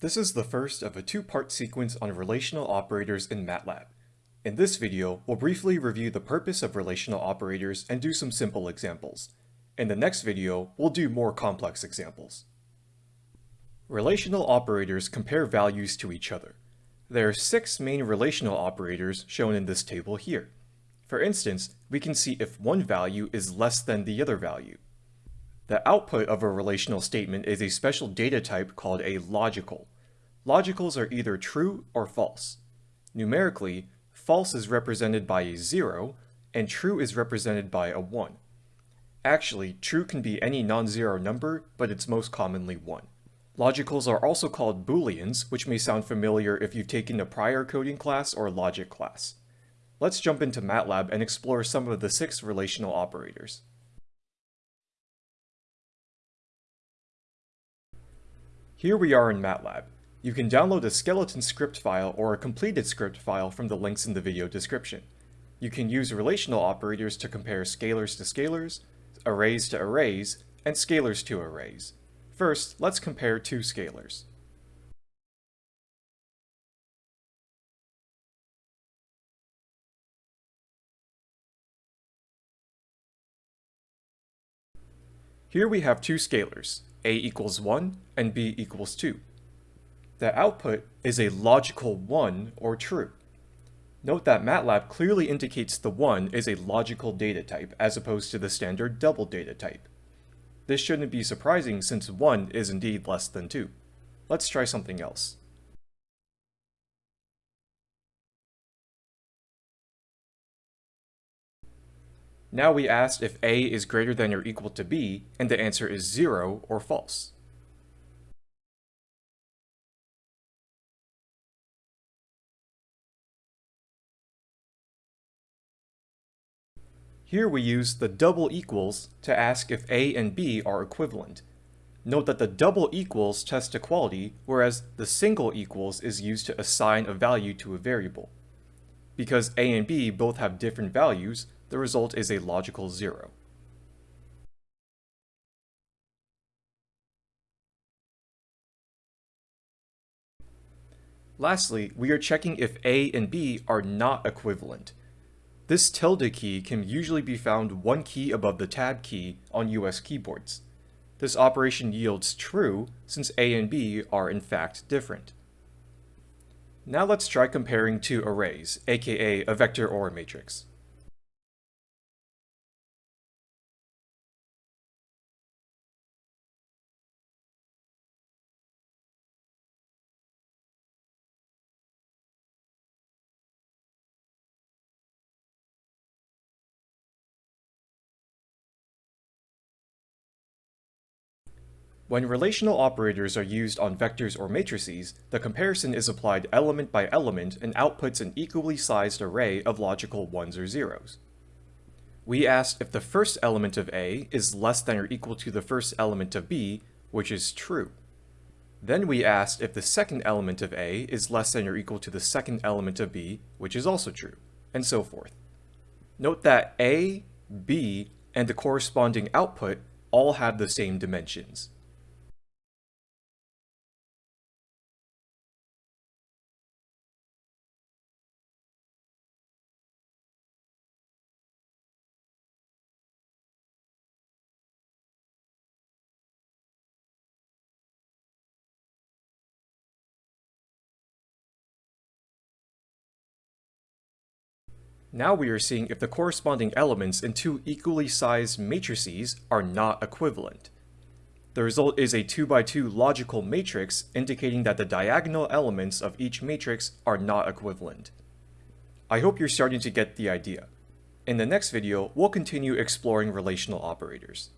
This is the first of a two-part sequence on relational operators in MATLAB. In this video, we'll briefly review the purpose of relational operators and do some simple examples. In the next video, we'll do more complex examples. Relational operators compare values to each other. There are six main relational operators shown in this table here. For instance, we can see if one value is less than the other value. The output of a relational statement is a special data type called a logical. Logicals are either true or false. Numerically, false is represented by a 0, and true is represented by a 1. Actually, true can be any non-zero number, but it's most commonly 1. Logicals are also called booleans, which may sound familiar if you've taken a prior coding class or logic class. Let's jump into MATLAB and explore some of the six relational operators. Here we are in MATLAB. You can download a skeleton script file or a completed script file from the links in the video description. You can use relational operators to compare scalars to scalars, arrays to arrays, and scalars to arrays. First, let's compare two scalars. Here we have two scalars, a equals 1 and b equals 2. The output is a logical 1 or true. Note that MATLAB clearly indicates the 1 is a logical data type as opposed to the standard double data type. This shouldn't be surprising since 1 is indeed less than 2. Let's try something else. Now we asked if a is greater than or equal to b, and the answer is 0 or false. Here we use the double equals to ask if a and b are equivalent. Note that the double equals test equality, whereas the single equals is used to assign a value to a variable. Because a and b both have different values, the result is a logical zero. Lastly, we are checking if A and B are not equivalent. This tilde key can usually be found one key above the tab key on US keyboards. This operation yields true since A and B are in fact different. Now let's try comparing two arrays, aka a vector or a matrix. When relational operators are used on vectors or matrices, the comparison is applied element by element and outputs an equally sized array of logical 1s or zeros. We asked if the first element of A is less than or equal to the first element of B, which is true. Then we asked if the second element of A is less than or equal to the second element of B, which is also true, and so forth. Note that A, B, and the corresponding output all have the same dimensions. Now we are seeing if the corresponding elements in two equally sized matrices are not equivalent. The result is a 2x2 logical matrix indicating that the diagonal elements of each matrix are not equivalent. I hope you're starting to get the idea. In the next video, we'll continue exploring relational operators.